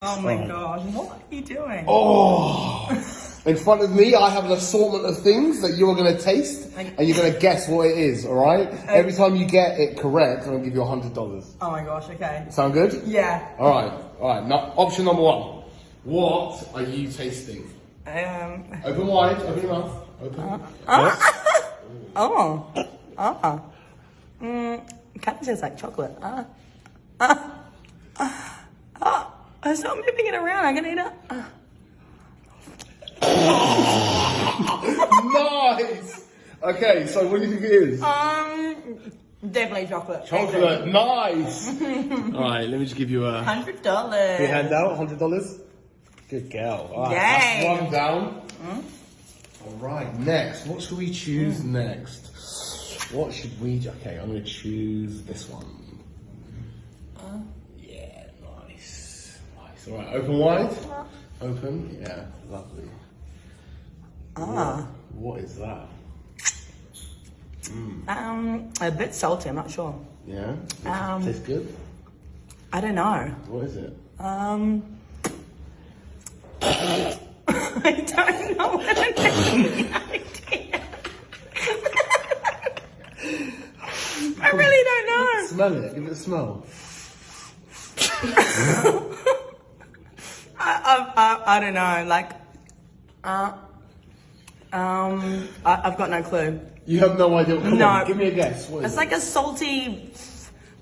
Oh my Alright. gosh, what are you doing? Oh, in front of me, I have an assortment of things that you're going to taste and you're going to guess what it is, all right? Every time you get it correct, I'm going to give you $100. Oh my gosh, okay. Sound good? Yeah. All right, all right. Now, option number one. What are you tasting? Um. Open wide, open your mouth. Open. Oh. Oh. Mm, kind of tastes like chocolate. Uh. Uh. Uh. uh. Stop moving it around. I'm gonna eat it. Uh. nice! Okay, so what do you think it is? Um. Definitely chocolate. Chocolate, nice! Alright, let me just give you a Hundred dollars. Your hand out, hundred dollars. Good girl. All right, Yay. that's one down. All right, next. What should we choose next? What should we? Okay, I'm gonna choose this one. Yeah, nice, nice. All right, open wide. Open. Yeah, lovely. Ah. What is that? Um. A bit salty. I'm not sure. Yeah. Um, Tastes good. I don't know. What is it? Um. I don't know what it is. I really don't know. Smell it. Give it a smell. I, I, I, don't know. Like, uh, um, I, I've got no clue. You have no idea. Come No. on, give me a guess. What is It's like a salty,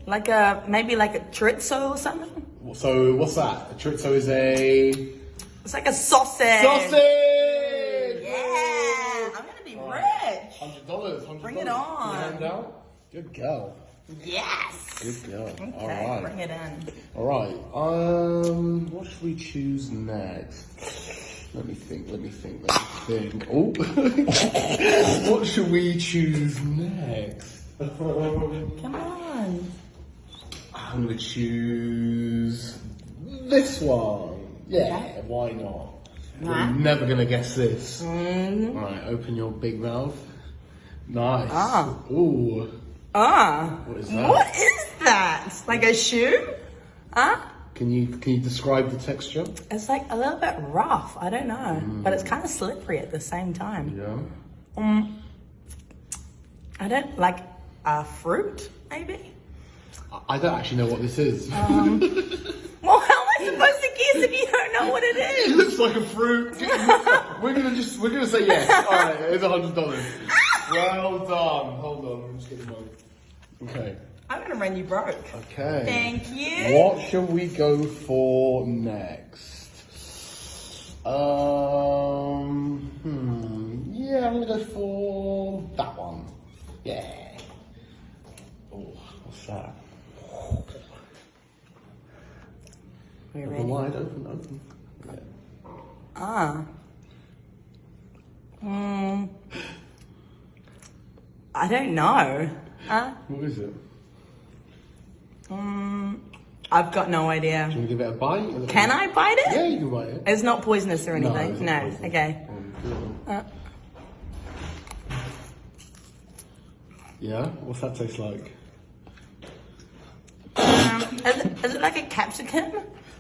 like a maybe like a chorizo or something. So what's that? A chorizo is a It's like a sausage. sausage. Yeah, I'm gonna be rich. Hundred dollars. Bring it on. Hand out. Good girl. Yes. Good girl. Okay, All right. bring it in. All right. Um, what should we choose next? Let me think. Let me think. Let me think. Oh, what should we choose next? Come on. I'm gonna choose this one. Yeah, why not? You're never gonna guess this. Mm. All right, open your big mouth. Nice. Ah. Ooh. Ah. What is that? What is that? Like a shoe? Huh? Can you can you describe the texture? It's like a little bit rough. I don't know, but Mm. it's kind of slippery at the same time. Yeah. Um, I don't like a fruit, maybe. I- don't actually know what this is. Um, Well, how am I supposed to guess if you don't know what it is? it looks like a fruit. we're gonna just we're gonna say yes. All right, it's a hundred dollars. Well done. Hold on, I'm just getting mine. Okay. I'm gonna run you broke. Okay. Thank you. What shall we go for next? Um. Hmm. Yeah, I'm gonna go for that one. Yeah. Oh, what's that? Are Open ready? wide, open, open. Yeah. Ah. Hmm. I don't know. Huh? What is it? Hmm. I've got no idea. Do you want to give it a bite? Can I bite it? Yeah, you can bite it. It's not poisonous or anything. it's No. Okay. Um. Uh, Yeah, what's that taste like? um, is, it, is it like a capsicum?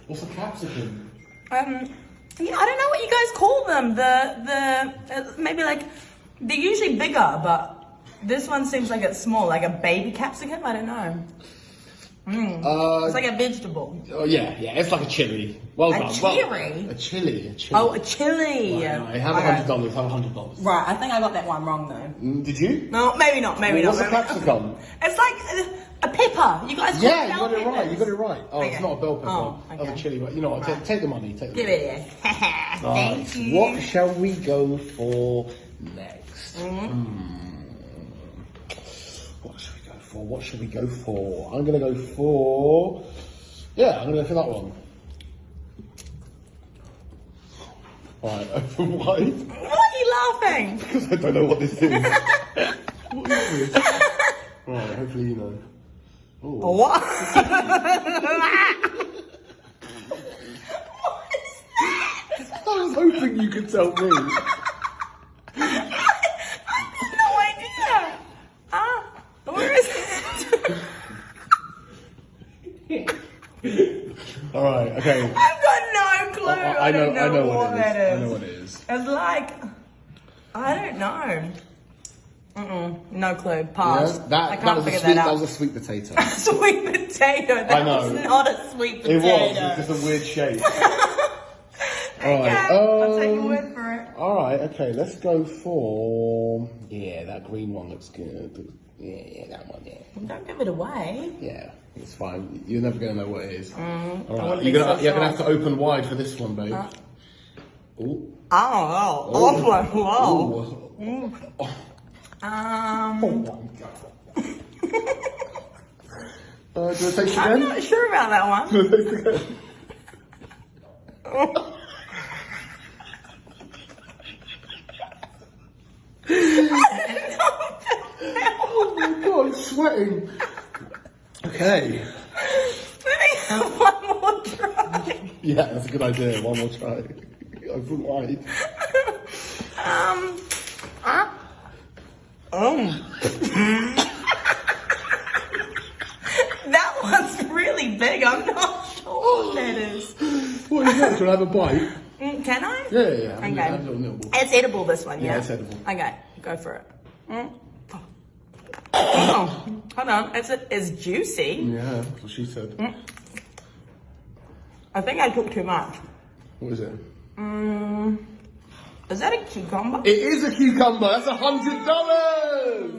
What's a capsicum? Um, yeah, I don't know what you guys call them. The the uh, maybe like they're usually bigger, but this one seems like it's small, like a baby capsicum. I don't know. Mm. Uh, It's like a vegetable. oh yeah, yeah, it's like a chili. Well A done. chili? Well, a chili, a chili. Oh, a chili. Right, right, have a hundred dollars. Have a hundred dollars. Right, I think I got that one wrong though. Mm, Did you? No, maybe not. Maybe What's not. a maybe not. capsicum? It's like a, a pepper. You guys Yeah, you got it right. You got it right. Oh, Okay. it's not a bell pepper. Oh, okay. a chili. But you know what? Take, take the money. Take the Give money. it here. Right, Thank you. What shall we go for next? Mm-hmm. Hmm. What should we go for? What should we go for? I'm gonna go for. Yeah, I'm gonna go for that one. Right, open wide Why are you laughing? because I don't know what this is. what is this? Right, hopefully you know. Ooh. What? I was hoping you could tell me. no idea. Ah, where is it? All right, okay. I've got no clue. I, I, I know, don't I know what, what it is. that is. I know what it is. It's like, I don't know. Mm-mm, no clue. Yeah, Pass. that, I can't was a figure sweet. that That, was a sweet potato. sweet potato. That I know. was not a sweet potato. it was. It's just a weird shape. Okay, Alright, I'll take your um, word for it. All right. Okay. Let's go for. Yeah, that green one looks good. Yeah, yeah, that one. Yeah. Don't give it away. Yeah, it's fine. You're never gonna know what it is. Mm, I you're gonna so you're gonna have to open wide for this one, babe. Ooh. Oh, oh, oh, whoa. Ooh. Oh, Um, oh my god. uh, do you want to taste I'm again? not sure about that one. Do you want to taste again? oh my god, I'm sweating. Okay. Let me have one more try. Yeah, that's a good idea. One more try. Open wide. Um, uh, oh. that one's really big. I'm not sure what that is. What is that? Do you want to have a bite? Mm, Can I? Yeah, yeah, yeah. Okay. Little nibble. It's edible, this one, yeah? Yeah, it's edible. Okay, go for it. Mm. Oh, hold on. It's, it's juicy. Yeah, that's what she said. I think I took too much. What is it? Mm, is that a cucumber? It is a cucumber. That's a hundred dollars.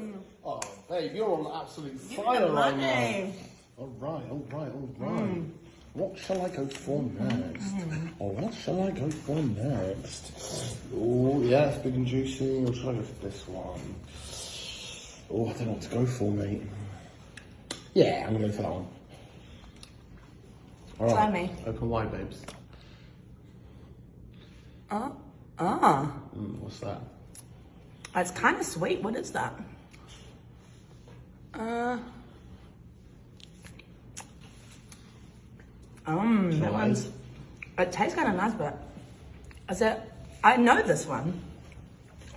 Oh, babe, you're on absolute fire right now. All right, all right, all right. What shall I go for next? Oh, what shall I go for next? Oh, yeah, it's big and juicy. Or shall I go for this one? Oh, I don't know what to go for, mate. Yeah, I'm gonna go for that one. All Try me. Open wide, babes. Uh, ah. Mm, what's that? It's kind of sweet. What is that? Uh. Um, that one's. It tastes kind of nice, but is it? I know this one.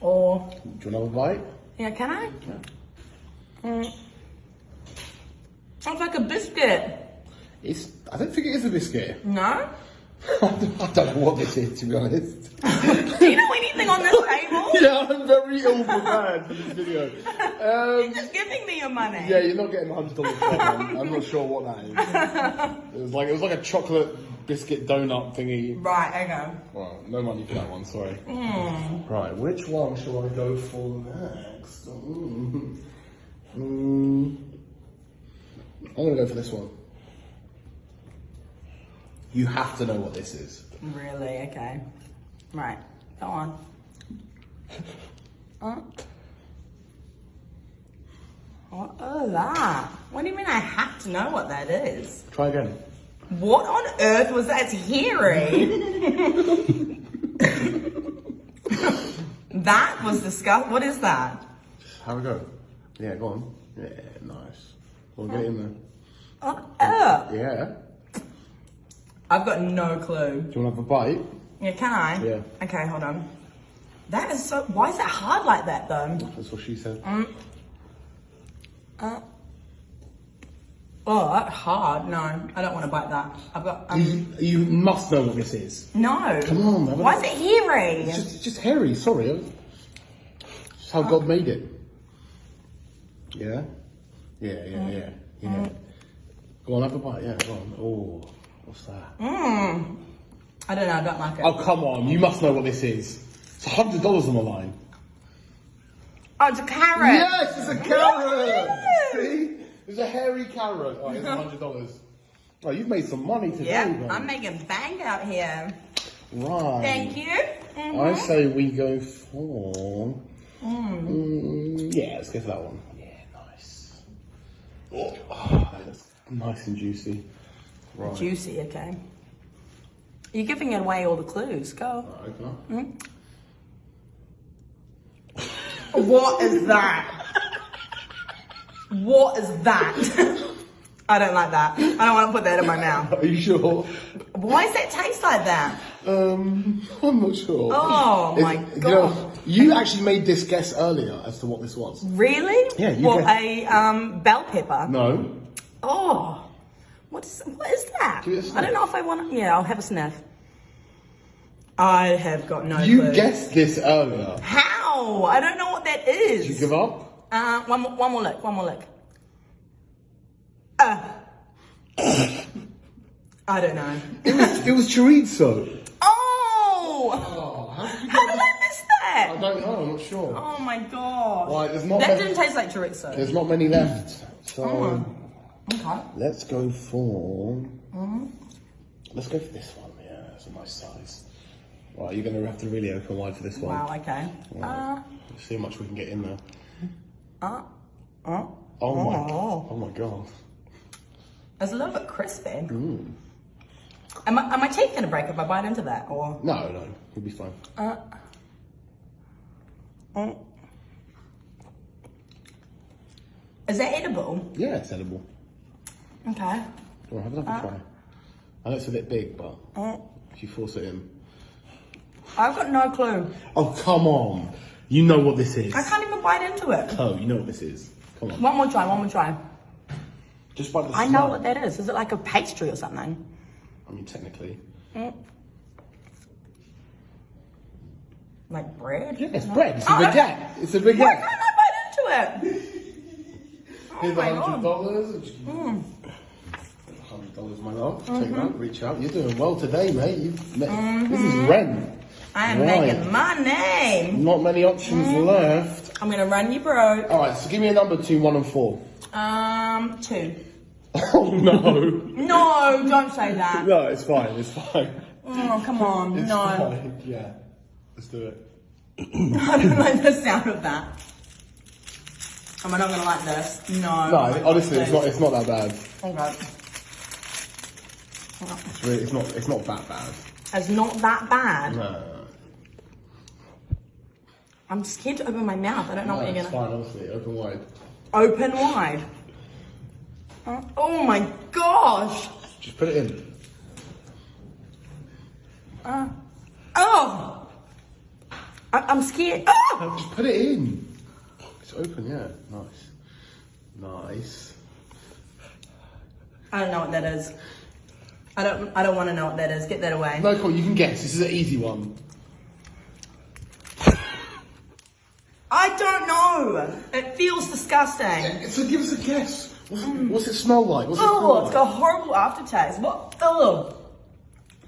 Or Do you want another bite? yeah, can I? Yeah. Mm. It's like a biscuit. It's. I don't think it is a biscuit. No. I don't know what this is, to be honest. Do you know anything on this table? yeah, I'm very ill prepared for this video. Um, You're just giving me your money. yeah, you're not getting hundred dollars. I'm not sure what that is. It was like it was like a chocolate biscuit donut thingy. Right. Okay. Well, no money for that one. Sorry. Right, which one shall I go for next? Mm. Mm. I'm gonna go for this one. You have to know what this is. Really? Okay. Right. Go on. Uh, what is that? What do you mean I have to know what that is? Try again. What on earth was that? It's hairy. that was disgusting. What is that? Have a go. Yeah, go on. Yeah, nice. Well, get in there. Oh, ugh. Yeah. I've got no clue. Do you want to have a bite? Yeah, can I? Yeah. Okay, hold on. That is so. Why is that hard like that though? That's what she said. Uh, oh, that's hard. No, I don't want to bite that. I've got. Um, You, you must know what this is. no. Come on, a- Why is it hairy? It's just, it's just hairy. Sorry. It's how God made it. Yeah. Yeah, yeah, yeah, yeah. Go on, have a bite. Yeah, go on. Oh, what's that? Mmm. I don't know. I don't like it. Oh, come on. You must know what this is. It's a hundred dollars on the line. Oh, it's a carrot. Yes, it's a carrot. Yes. See, it's a hairy carrot. Oh, it's a hundred dollars. Oh, you've made some money today. Yeah. I'm making bank out here. Right. Thank you. Mhm. I say we go for. Mm, yeah, let's go for that one. Yeah, nice. Oh, that's nice and juicy. Right. Juicy. Okay. You're giving away all the clues. Go. Alright, open up. What is that? what is that? I don't like that. I don't want to put that in my mouth. Are you sure? Why does it taste like that? Um, I'm not sure. Oh, It's- my you know, God. you actually made this guess earlier as to what this was. Really? Yeah, you What, get- a um, bell pepper? No. Oh, what is, what is that? Give it a I don't know if I want to. Yeah, I'll have a sniff. I have got no You clue. guessed this earlier. How? I don't know what that is. Did you give up? Uh, one more, one more look. One more look. Uh. I don't know. It was, it was chorizo. Oh! Oh, how did How did I miss that? I don't know, I'm not sure. Oh my god. Right, there's not that many- didn't taste like chorizo. There's not many left. So Okay. let's go for. Let's go for this one. Yeah, it's a nice size. Right, you're going to have to really open wide for this one. Wow, okay. Uh, Let's see how much we can get in there. uh, uh. Oh my, Oh. oh my god. It's a little bit crispy. Mm. Am, I, am my teeth going to break if I bite into that? Or. No, no, you'll be fine. Uh, uh. Is that edible? Yeah, it's edible. Okay. Go on, have another uh, try. I know it's a bit big, but uh, if you force it in. I've got no clue. Oh, come on. You know what this is. I can't even bite into it. Oh, you know what this is. Come on. One more try, one more try. Just bite the I smell. know what that is. Is it like a pastry or something? I mean, technically. Mm. Like bread? Yeah, it's bread. It's a oh, baguette. It's a baguette. Why can't I bite into it? oh Here's my $100. God. Mm. $100, my love. Mm-hmm. Take that, reach out. You're doing well today, mate. You've met, mm-hmm. This is rent. I am right. making money. Not many options mm-hmm. left. I'm going to run you broke. All right, so give me a number between one and four. Um, two. Oh, no. no, don't say that. No, it's fine, it's fine. Oh, come on, it's no. Fine. Yeah, let's do it. I don't like the sound of that. Am I not gonna like this? No. No, honestly, it's not. It's not that bad. Okay. It's really. It's not. It's not that bad. It's not that bad. No. I'm scared to open my mouth. I don't know No, what you're it's gonna. fine. Honestly, open wide. Open wide. Uh, Oh my gosh. Just put it in. Uh, oh. I, I'm scared. Oh! No, just put it in. It's open. Yeah. Nice. Nice. I don't know what that is. I don't. I don't want to know what that is. Get that away. No, cool. You can guess. This is an easy one. I don't know. It feels disgusting. So give us a guess. What's, what's it smell like? What's it Oh, it's like? got a horrible aftertaste. What? Oh.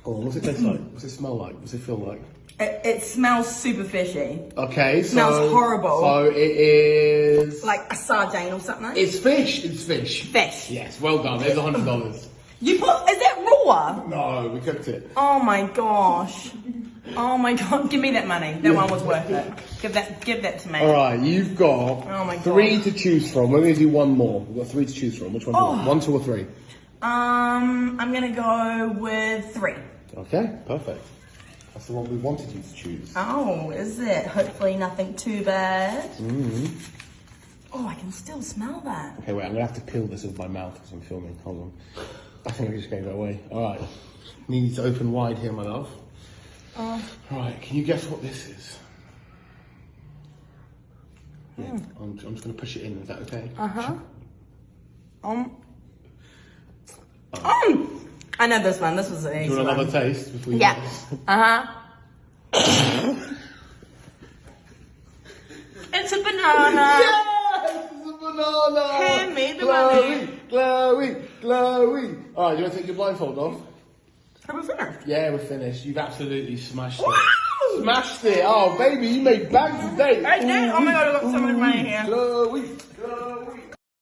Oh, what's it taste like? What's it smell like? What's it feel like? It, it smells super fishy. Okay, so Smells horrible. So it is. Like a sardine or something. it's fish. It's fish. fish. Yes, well done. There's a hundred dollars. You put. Is that raw? No, we cooked it. Oh my gosh. Oh my god. Give me that money. That one was worth it. Give that. Give that to me. All right, you've got Oh my three to choose from. We're to do one more. We've got three to choose from. Which one? do you want? Oh. One, two, or three? Um, I'm gonna go with three. Okay, perfect. That's the one we wanted you to choose. Oh, is it? Hopefully nothing too bad. Mm-hmm. Oh, I can still smell that. Okay, wait. I'm going to have to peel this with my mouth because I'm filming. Hold on. I think we just gave that away. All right. Need to open wide here, my love. Uh, All right. Can you guess what this is? Yeah, Hmm. I'm, I'm just going to push it in. Is that okay? uh huh. Um. Um. I know this one. This was an Do easy you want one. another taste? Before you Yeah. guess? Uh huh. it's a banana. A banana. Hand the Chloe, money. Chloe, Chloe. All right, do you want to take your blindfold off? Are we finished? Yeah, we're finished. You've absolutely smashed it. Wow! Smashed it. Oh, baby, you made bags today. I did. Oh my God, I've got so much money here. Chloe,